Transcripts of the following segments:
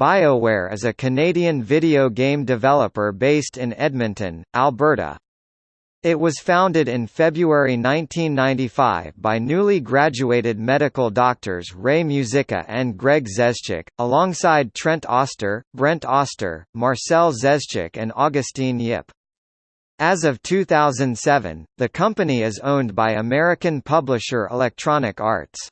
BioWare is a Canadian video game developer based in Edmonton, Alberta. It was founded in February 1995 by newly graduated medical doctors Ray Muzyka and Greg Zeschuk, alongside Trent Oster, Brent Oster, Marcel Zeschuk and Augustine Yip. As of 2007, the company is owned by American publisher Electronic Arts.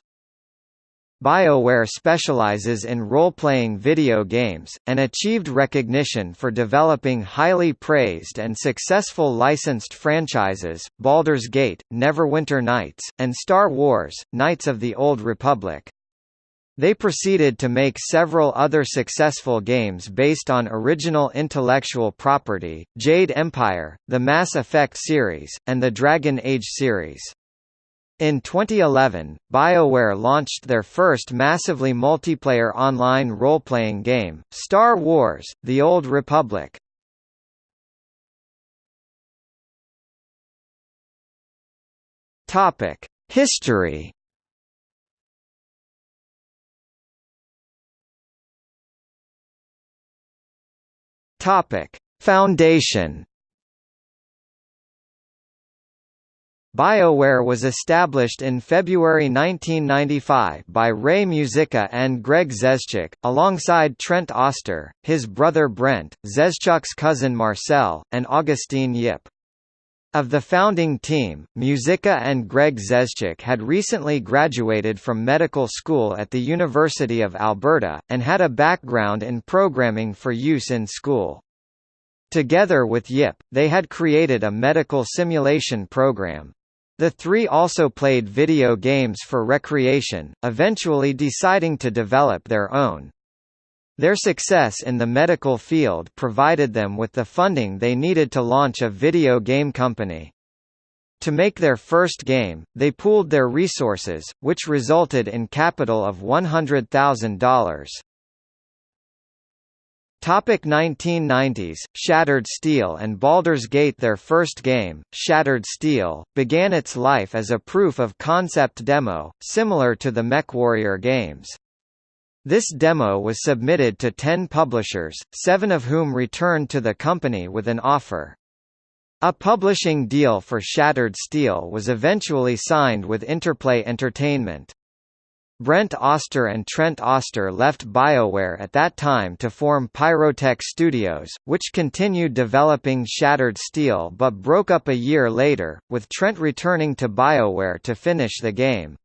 BioWare specializes in role-playing video games, and achieved recognition for developing highly praised and successful licensed franchises, Baldur's Gate, Neverwinter Nights, and Star Wars, Knights of the Old Republic. They proceeded to make several other successful games based on original intellectual property, Jade Empire, the Mass Effect series, and the Dragon Age series. In 2011, BioWare launched their first massively multiplayer online role-playing game, Star Wars: The Old Republic. History. Foundation. BioWare was established in February 1995 by Ray Muzyka and Greg Zeschuk, alongside Trent Oster, his brother Brent, Zeschuk's cousin Marcel, and Augustine Yip. Of the founding team, Muzyka and Greg Zeschuk had recently graduated from medical school at the University of Alberta, and had a background in programming for use in school. Together with Yip, they had created a medical simulation program. The three also played video games for recreation, eventually deciding to develop their own. Their success in the medical field provided them with the funding they needed to launch a video game company. To make their first game, they pooled their resources, which resulted in capital of $100,000. Topic 1990s, Shattered Steel and Baldur's Gate Their first game, Shattered Steel, began its life as a proof-of-concept demo, similar to the MechWarrior games. This demo was submitted to ten publishers, seven of whom returned to the company with an offer. A publishing deal for Shattered Steel was eventually signed with Interplay Entertainment. Brent Oster and Trent Oster left BioWare at that time to form Pyrotek Studios, which continued developing Shattered Steel but broke up a year later, with Trent returning to BioWare to finish the game.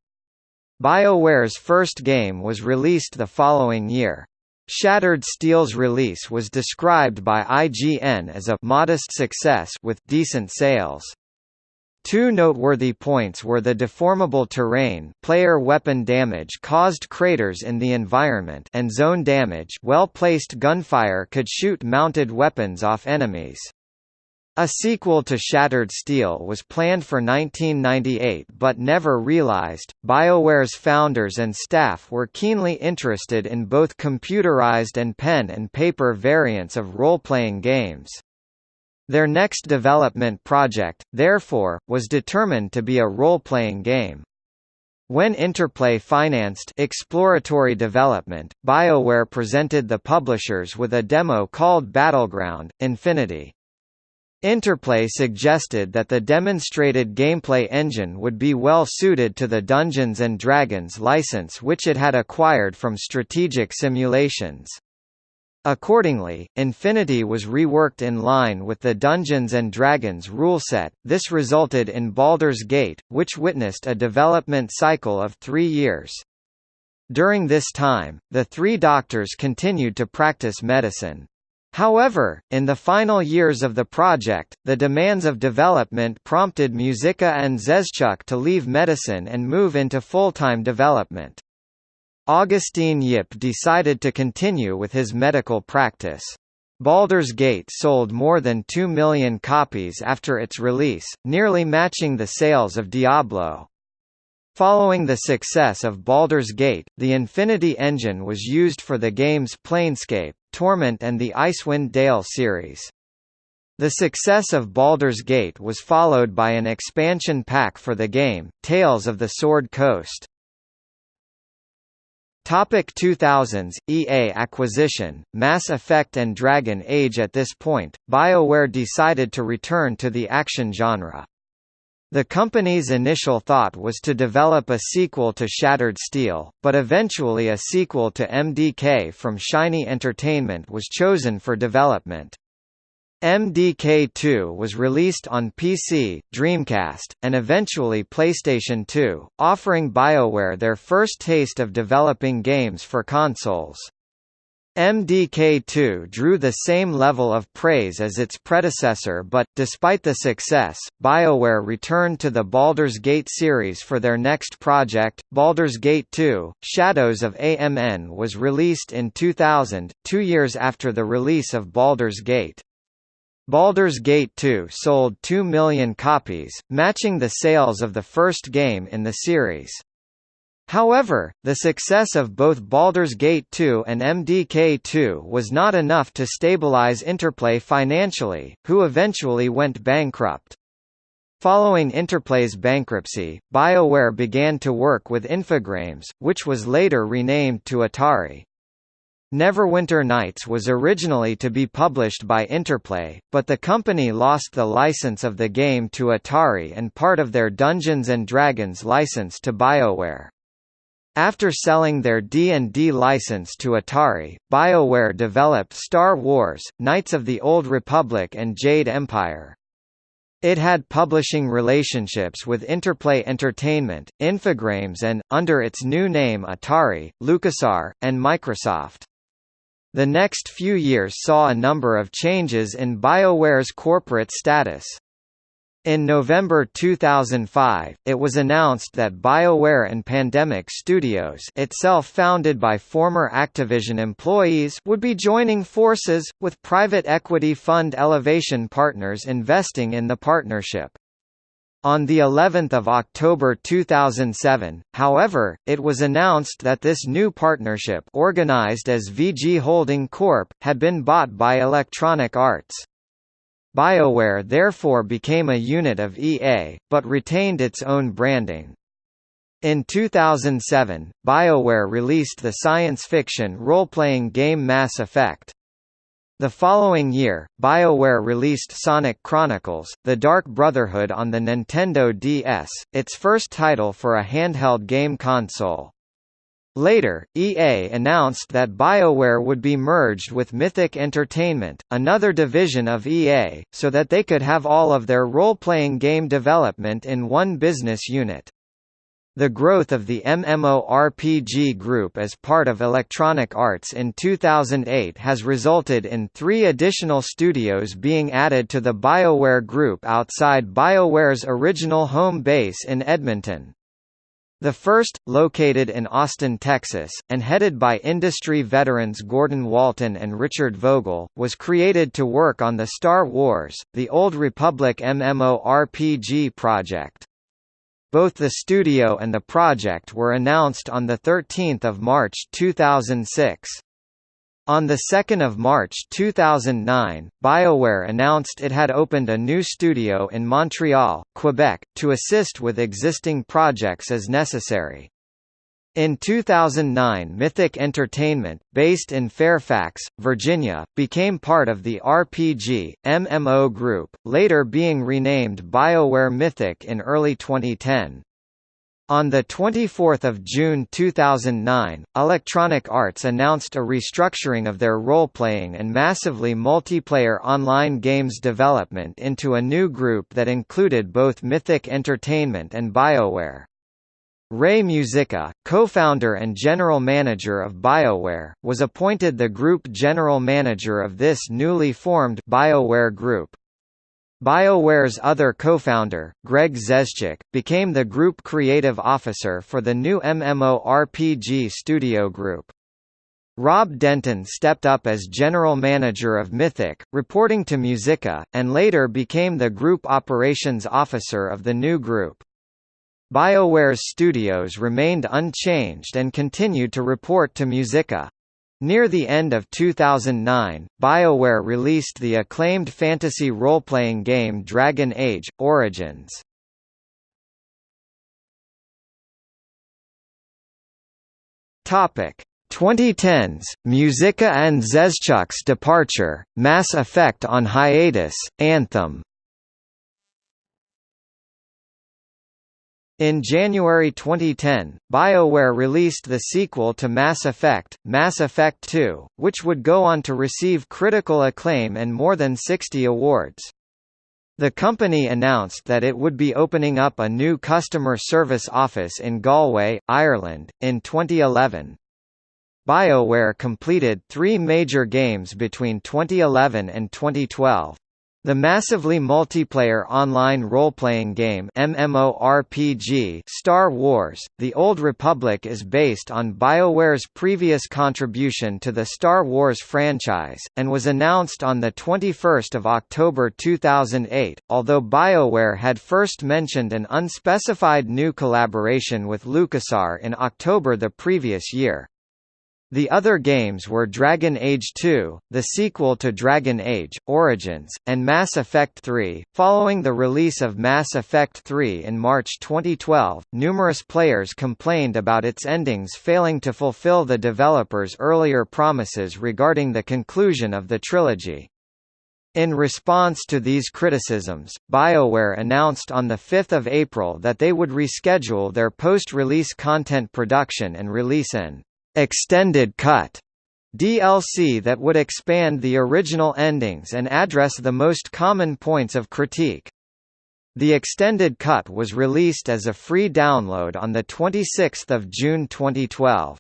BioWare's first game was released the following year. Shattered Steel's release was described by IGN as a modest success with decent sales. Two noteworthy points were the deformable terrain player weapon damage caused craters in the environment and zone damage well-placed gunfire could shoot mounted weapons off enemies. A sequel to Shattered Steel was planned for 1998 but never realized. BioWare's founders and staff were keenly interested in both computerized and pen and paper variants of role-playing games. Their next development project, therefore, was determined to be a role-playing game. When Interplay financed exploratory development, BioWare presented the publishers with a demo called Battleground, Infinity. Interplay suggested that the demonstrated gameplay engine would be well suited to the Dungeons & Dragons license which it had acquired from Strategic Simulations. Accordingly, Infinity was reworked in line with the Dungeons & Dragons rule set. This resulted in Baldur's Gate, which witnessed a development cycle of three years. During this time, the three doctors continued to practice medicine. However, in the final years of the project, the demands of development prompted Muzyka and Zeschuk to leave medicine and move into full-time development. Augustine Yip decided to continue with his medical practice. Baldur's Gate sold more than 2 million copies after its release, nearly matching the sales of Diablo. Following the success of Baldur's Gate, the Infinity engine was used for the games Planescape, Torment and the Icewind Dale series. The success of Baldur's Gate was followed by an expansion pack for the game, Tales of the Sword Coast. Topic 2000s, EA acquisition, Mass Effect and Dragon Age At this point, BioWare decided to return to the action genre. The company's initial thought was to develop a sequel to Shattered Steel, but eventually a sequel to MDK from Shiny Entertainment was chosen for development. MDK2 was released on PC, Dreamcast, and eventually PlayStation 2, offering BioWare their first taste of developing games for consoles. MDK2 drew the same level of praise as its predecessor but, despite the success, BioWare returned to the Baldur's Gate series for their next project, Baldur's Gate 2, Shadows of AMN was released in 2000, two years after the release of Baldur's Gate. Baldur's Gate 2 sold 2 million copies, matching the sales of the first game in the series. However, the success of both Baldur's Gate 2 and MDK 2 was not enough to stabilize Interplay financially, who eventually went bankrupt. Following Interplay's bankruptcy, BioWare began to work with Infogrames, which was later renamed to Atari. Neverwinter Nights was originally to be published by Interplay, but the company lost the license of the game to Atari and part of their Dungeons & Dragons license to BioWare. After selling their D&D license to Atari, BioWare developed Star Wars, Knights of the Old Republic and Jade Empire. It had publishing relationships with Interplay Entertainment, Infogrames and, under its new name Atari, LucasArts, and Microsoft. The next few years saw a number of changes in BioWare's corporate status. In November 2005, it was announced that BioWare and Pandemic Studios itself founded by former Activision employees would be joining forces, with private equity fund Elevation Partners investing in the partnership. On the 11th of October 2007, however, it was announced that this new partnership organized as VG Holding Corp. had been bought by Electronic Arts. BioWare therefore became a unit of EA, but retained its own branding. In 2007, BioWare released the science fiction role-playing game Mass Effect. The following year, BioWare released Sonic Chronicles, The Dark Brotherhood on the Nintendo DS, its first title for a handheld game console. Later, EA announced that BioWare would be merged with Mythic Entertainment, another division of EA, so that they could have all of their role-playing game development in one business unit. The growth of the MMORPG group as part of Electronic Arts in 2008 has resulted in three additional studios being added to the BioWare group outside BioWare's original home base in Edmonton. The first, located in Austin, Texas, and headed by industry veterans Gordon Walton and Richard Vogel, was created to work on the Star Wars, The Old Republic MMORPG project. Both the studio and the project were announced on 13 March 2006. On 2 March 2009, BioWare announced it had opened a new studio in Montreal, Quebec, to assist with existing projects as necessary. In 2009 Mythic Entertainment, based in Fairfax, Virginia, became part of the RPG, MMO group, later being renamed BioWare Mythic in early 2010. On 24 June 2009, Electronic Arts announced a restructuring of their role-playing and massively multiplayer online games development into a new group that included both Mythic Entertainment and BioWare. Ray Muzyka, co-founder and general manager of BioWare, was appointed the group general manager of this newly formed BioWare Group. BioWare's other co-founder, Greg Zeschuk, became the group creative officer for the new MMORPG studio group. Rob Denton stepped up as general manager of Mythic, reporting to Muzyka, and later became the group operations officer of the new group. BioWare's studios remained unchanged and continued to report to Muzyka. Near the end of 2009, BioWare released the acclaimed fantasy role-playing game Dragon Age – Origins. Topic 2010s, Muzyka and Zeschuk's departure, Mass Effect on hiatus, Anthem In January 2010, BioWare released the sequel to Mass Effect, Mass Effect 2, which would go on to receive critical acclaim and more than 60 awards. The company announced that it would be opening up a new customer service office in Galway, Ireland, in 2011. BioWare completed three major games between 2011 and 2012. The massively multiplayer online role-playing game MMORPG Star Wars: The Old Republic is based on BioWare's previous contribution to the Star Wars franchise and was announced on the 21st of October 2008, although BioWare had first mentioned an unspecified new collaboration with LucasArts in October the previous year. The other games were Dragon Age 2, the sequel to Dragon Age, Origins, and Mass Effect 3. Following the release of Mass Effect 3 in March 2012, numerous players complained about its endings failing to fulfill the developers' earlier promises regarding the conclusion of the trilogy. In response to these criticisms, BioWare announced on 5 April that they would reschedule their post-release content production and release an extended cut DLC that would expand the original endings and address the most common points of critique. The extended cut was released as a free download on 26 June 2012.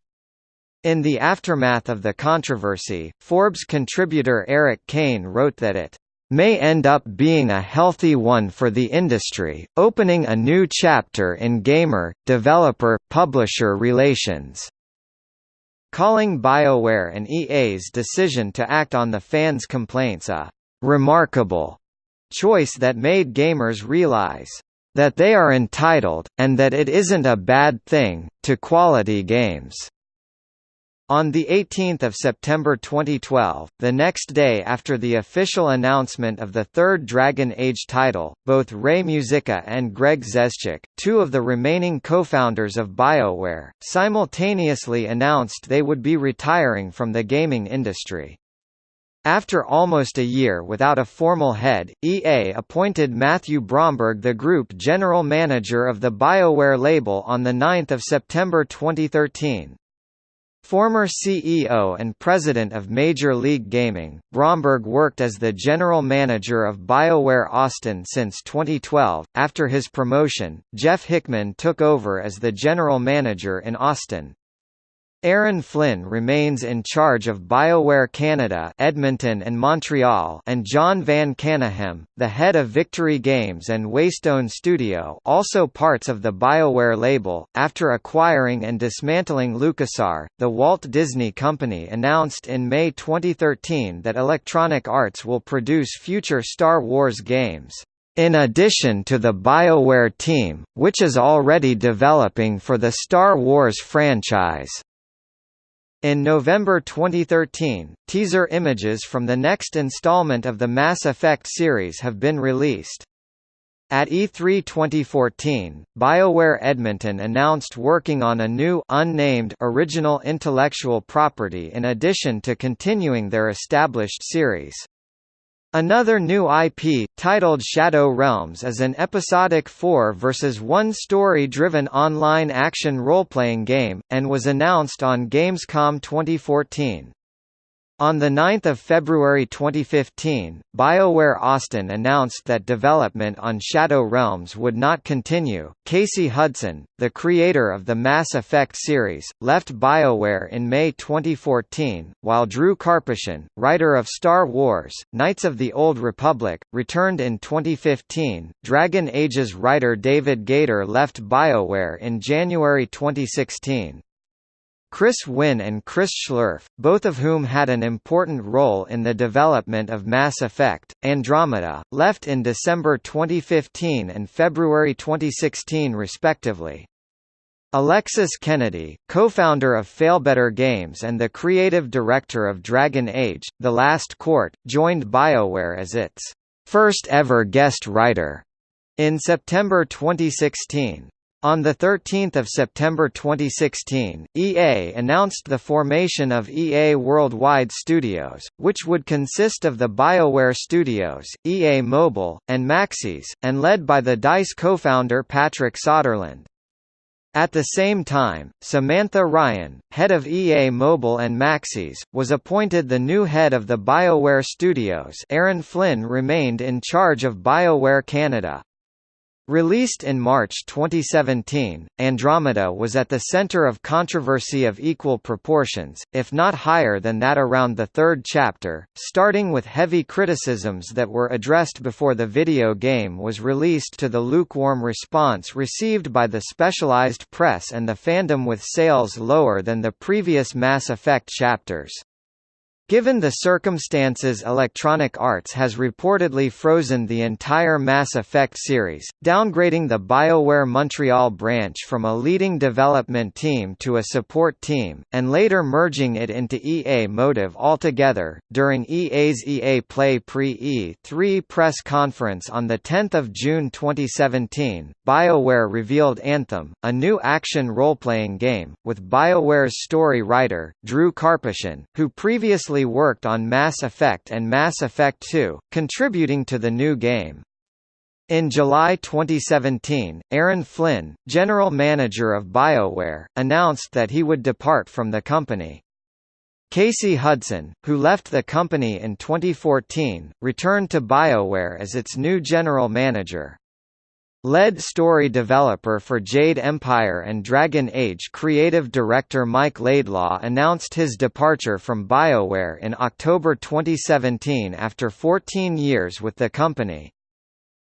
In the aftermath of the controversy, Forbes contributor Erik Kain wrote that it may end up being a healthy one for the industry, opening a new chapter in gamer, developer, publisher relations calling BioWare and EA's decision to act on the fans' complaints a «remarkable» choice that made gamers realize that they are entitled, and that it isn't a bad thing, to quality games. On 18 September 2012, the next day after the official announcement of the third Dragon Age title, both Ray Muzyka and Greg Zeschuk, two of the remaining co-founders of BioWare, simultaneously announced they would be retiring from the gaming industry. After almost a year without a formal head, EA appointed Matthew Bromberg the group general manager of the BioWare label on 9 September 2013. Former CEO and president of Major League Gaming, Bromberg worked as the general manager of BioWare Austin since 2012. After his promotion, Jeff Hickman took over as the general manager in Austin. Aaron Flynn remains in charge of BioWare Canada Edmonton and Montreal and Jon Van Caneghem, the head of Victory Games and Waystone Studio also parts of the BioWare label. After acquiring and dismantling LucasArts, the Walt Disney Company announced in May 2013 that Electronic Arts will produce future Star Wars games. In addition to the BioWare team, which is already developing for the Star Wars franchise. In November 2013, teaser images from the next installment of the Mass Effect series have been released. At E3 2014, BioWare Edmonton announced working on a new unnamed original intellectual property in addition to continuing their established series. Another new IP, titled Shadow Realms is an episodic 4 versus 1 story-driven online action role-playing game, and was announced on Gamescom 2014. On 9 February 2015, BioWare Austin announced that development on Shadow Realms would not continue. Casey Hudson, the creator of the Mass Effect series, left BioWare in May 2014, while Drew Karpyshyn, writer of Star Wars: Knights of the Old Republic, returned in 2015. Dragon Age's writer David Gaider left BioWare in January 2016. Chris Wynn and Chris Schlerf, both of whom had an important role in the development of Mass Effect, Andromeda, left in December 2015 and February 2016 respectively. Alexis Kennedy, co-founder of Failbetter Games and the creative director of Dragon Age, The Last Court, joined BioWare as its first ever guest writer in September 2016. On 13 September 2016, EA announced the formation of EA Worldwide Studios, which would consist of the BioWare Studios, EA Mobile, and Maxis, and led by the DICE co-founder Patrick Soderlund. At the same time, Samantha Ryan, head of EA Mobile and Maxis, was appointed the new head of the BioWare Studios Aaron Flynn remained in charge of BioWare Canada. Released in March 2017, Andromeda was at the center of controversy of equal proportions, if not higher than that around the third chapter, starting with heavy criticisms that were addressed before the video game was released to the lukewarm response received by the specialized press and the fandom with sales lower than the previous Mass Effect chapters. Given the circumstances Electronic Arts has reportedly frozen the entire Mass Effect series, downgrading the BioWare Montreal branch from a leading development team to a support team, and later merging it into EA Motive altogether. During EA's EA Play Pre-E3 press conference on 10 June 2017, BioWare revealed Anthem, a new action role-playing game, with BioWare's story writer, Drew Karpyshyn, who previously worked on Mass Effect and Mass Effect 2, contributing to the new game. In July 2017, Aaron Flynn, general manager of BioWare, announced that he would depart from the company. Casey Hudson, who left the company in 2014, returned to BioWare as its new general manager. Lead story developer for Jade Empire and Dragon Age creative director Mike Laidlaw announced his departure from BioWare in October 2017 after 14 years with the company.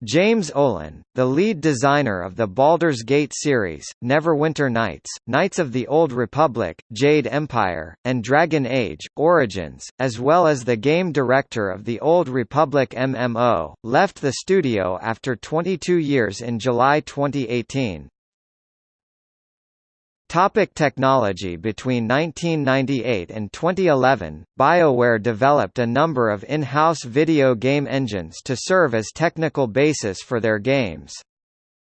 James Ohlen, the lead designer of the Baldur's Gate series, Neverwinter Nights, Knights of the Old Republic, Jade Empire, and Dragon Age, Origins, as well as the game director of the Old Republic MMO, left the studio after 22 years in July 2018. Topic technology Between 1998 and 2011, BioWare developed a number of in-house video game engines to serve as technical basis for their games.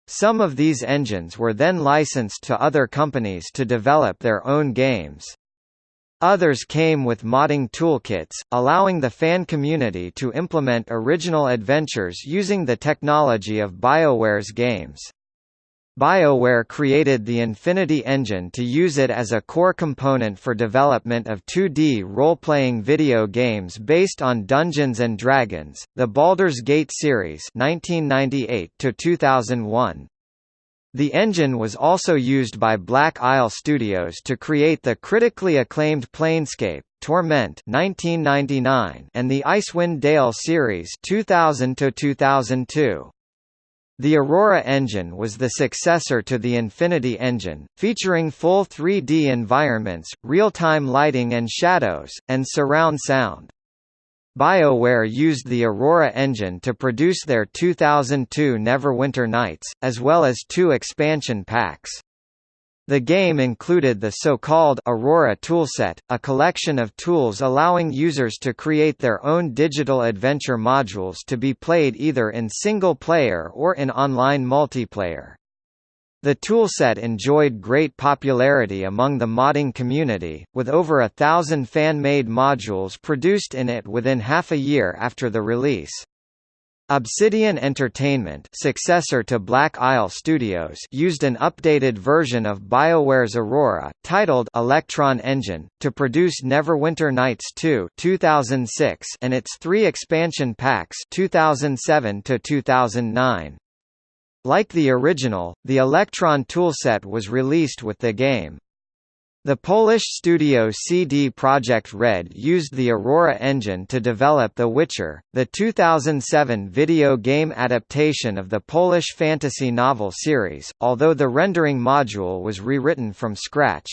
Some of these engines were then licensed to other companies to develop their own games. Others came with modding toolkits, allowing the fan community to implement original adventures using the technology of BioWare's games. BioWare created the Infinity Engine to use it as a core component for development of 2D role-playing video games based on Dungeons & Dragons, the Baldur's Gate series 1998 2001. The engine was also used by Black Isle Studios to create the critically acclaimed Planescape, Torment 1999 and the Icewind Dale series 2000 2002. The Aurora engine was the successor to the Infinity engine, featuring full 3D environments, real-time lighting and shadows, and surround sound. BioWare used the Aurora engine to produce their 2002 Neverwinter Nights, as well as two expansion packs. The game included the so-called Aurora toolset, a collection of tools allowing users to create their own digital adventure modules to be played either in single-player or in online multiplayer. The toolset enjoyed great popularity among the modding community, with over a thousand fan-made modules produced in it within half a year after the release. Obsidian Entertainment successor to Black Isle Studios used an updated version of BioWare's Aurora, titled Electron Engine, to produce Neverwinter Nights 2 2006 and its three expansion packs 2007 2009. Like the original, the Electron toolset was released with the game. The Polish studio CD Projekt Red used the Aurora engine to develop The Witcher, the 2007 video game adaptation of the Polish fantasy novel series, although the rendering module was rewritten from scratch.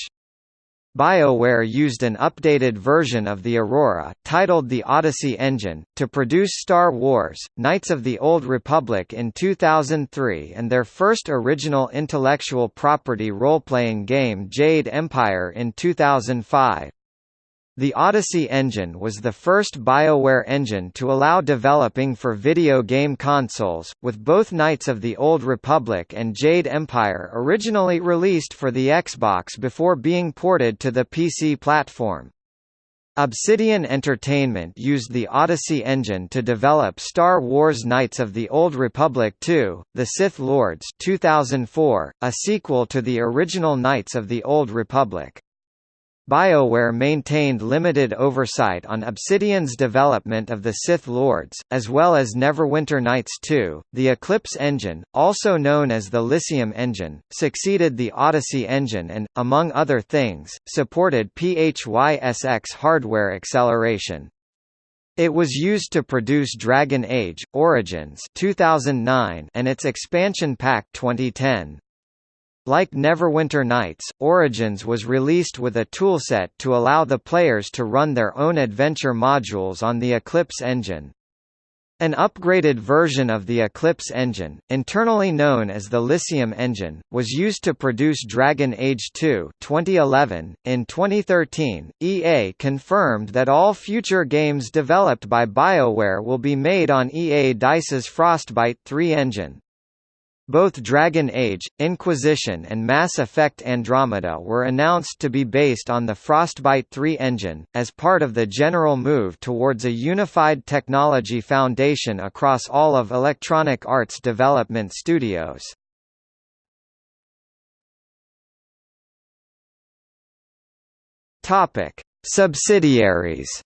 BioWare used an updated version of the Aurora, titled the Odyssey Engine, to produce Star Wars, Knights of the Old Republic in 2003 and their first original intellectual property role-playing game Jade Empire in 2005. The Odyssey engine was the first BioWare engine to allow developing for video game consoles, with both Knights of the Old Republic and Jade Empire originally released for the Xbox before being ported to the PC platform. Obsidian Entertainment used the Odyssey engine to develop Star Wars Knights of the Old Republic 2, The Sith Lords 2004, a sequel to the original Knights of the Old Republic. BioWare maintained limited oversight on Obsidian's development of the Sith Lords, as well as Neverwinter Nights 2. The Eclipse engine, also known as the Lyceum engine, succeeded the Odyssey engine and, among other things, supported PHYSX hardware acceleration. It was used to produce Dragon Age: Origins 2009 and its expansion pack 2010. Like Neverwinter Nights, Origins was released with a toolset to allow the players to run their own adventure modules on the Eclipse engine. An upgraded version of the Eclipse engine, internally known as the Lyceum engine, was used to produce Dragon Age 2 2011. .In 2013, EA confirmed that all future games developed by BioWare will be made on EA DICE's Frostbite 3 engine. Both Dragon Age, Inquisition and Mass Effect Andromeda were announced to be based on the Frostbite 3 engine, as part of the general move towards a unified technology foundation across all of Electronic Arts development studios. Subsidiaries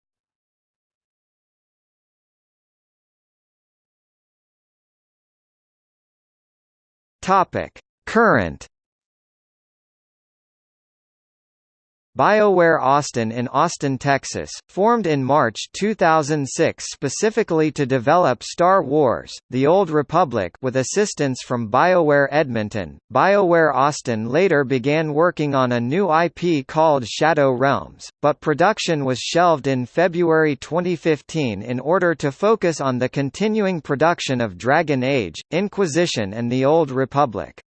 Topic: Current BioWare Austin in Austin, Texas, formed in March 2006 specifically to develop Star Wars: The Old Republic with assistance from BioWare Edmonton. BioWare Austin later began working on a new IP called Shadow Realms, but production was shelved in February 2015 in order to focus on the continuing production of Dragon Age, Inquisition and The Old Republic.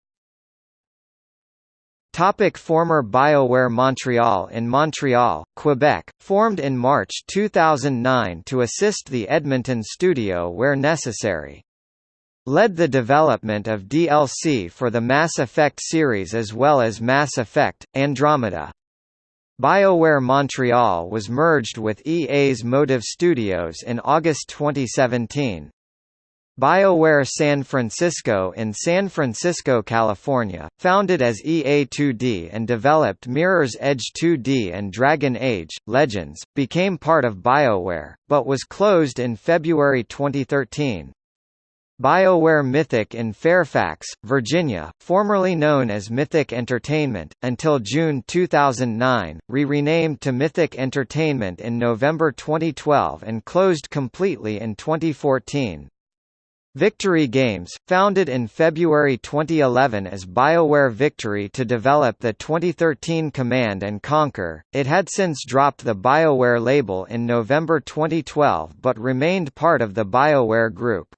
Topic former BioWare Montreal In Montreal, Quebec, formed in March 2009 to assist the Edmonton studio where necessary. Led the development of DLC for the Mass Effect series as well as Mass Effect, Andromeda. BioWare Montreal was merged with EA's Motive Studios in August 2017. BioWare San Francisco in San Francisco, California, founded as EA2D and developed Mirror's Edge 2D and Dragon Age, Legends, became part of BioWare, but was closed in February 2013. BioWare Mythic in Fairfax, Virginia, formerly known as Mythic Entertainment, until June 2009, re-renamed to Mythic Entertainment in November 2012 and closed completely in 2014. Victory Games, founded in February 2011 as BioWare Victory to develop the 2013 Command & Conquer, it had since dropped the BioWare label in November 2012 but remained part of the BioWare group.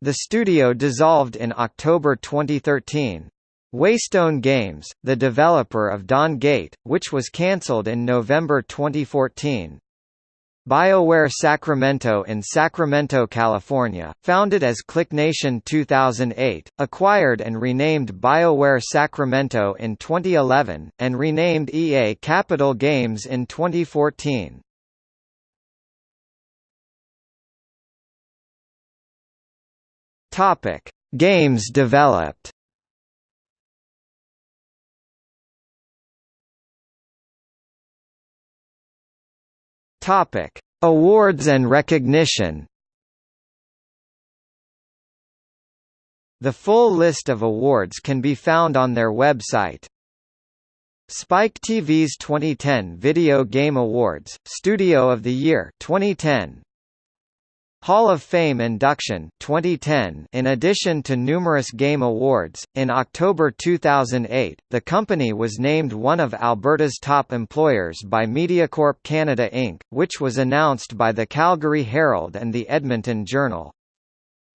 The studio dissolved in October 2013. Waystone Games, the developer of Dawn Gate, which was cancelled in November 2014, BioWare Sacramento in Sacramento, California, founded as ClickNation 2008, acquired and renamed BioWare Sacramento in 2011, and renamed EA Capital Games in 2014. Games developed Topic: Awards and recognition. The full list of awards can be found on their website. Spike TV's 2010 Video Game Awards, Studio of the Year 2010, Hall of Fame induction 2010 In addition to numerous game awards, in October 2008, the company was named one of Alberta's top employers by Mediacorp Canada Inc., which was announced by the Calgary Herald and the Edmonton Journal.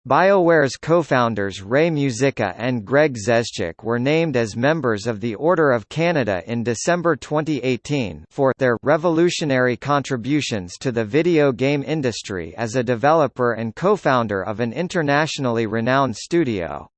BioWare's co-founders Ray Muzyka and Greg Zeschuk were named as members of the Order of Canada in December 2018 for their revolutionary contributions to the video game industry as a developer and co-founder of an internationally renowned studio.